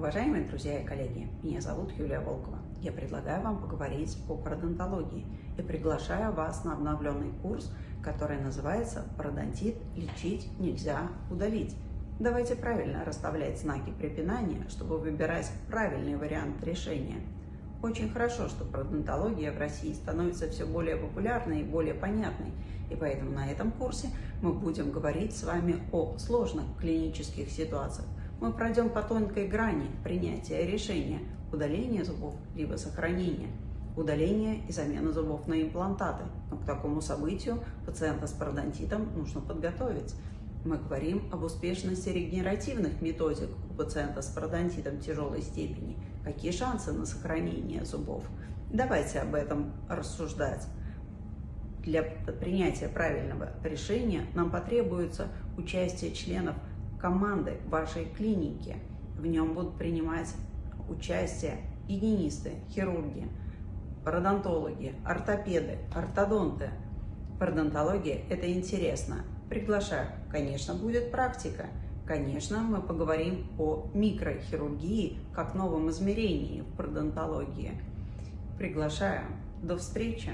Уважаемые друзья и коллеги, меня зовут Юлия Волкова. Я предлагаю вам поговорить о пародонтологии и приглашаю вас на обновленный курс, который называется «Пародонтит лечить нельзя удалить». Давайте правильно расставлять знаки препинания, чтобы выбирать правильный вариант решения. Очень хорошо, что пародонтология в России становится все более популярной и более понятной, и поэтому на этом курсе мы будем говорить с вами о сложных клинических ситуациях, мы пройдем по тонкой грани принятия решения удаления зубов либо сохранения, удаления и замены зубов на имплантаты. Но к такому событию пациента с пародонтитом нужно подготовить. Мы говорим об успешности регенеративных методик у пациента с пародонтитом тяжелой степени. Какие шансы на сохранение зубов? Давайте об этом рассуждать. Для принятия правильного решения нам потребуется участие членов команды вашей клиники. В нем будут принимать участие гигиенисты, хирурги, пародонтологи, ортопеды, ортодонты. Пародонтология – это интересно. Приглашаю. Конечно, будет практика. Конечно, мы поговорим о микрохирургии как новом измерении в пародонтологии. Приглашаю. До встречи!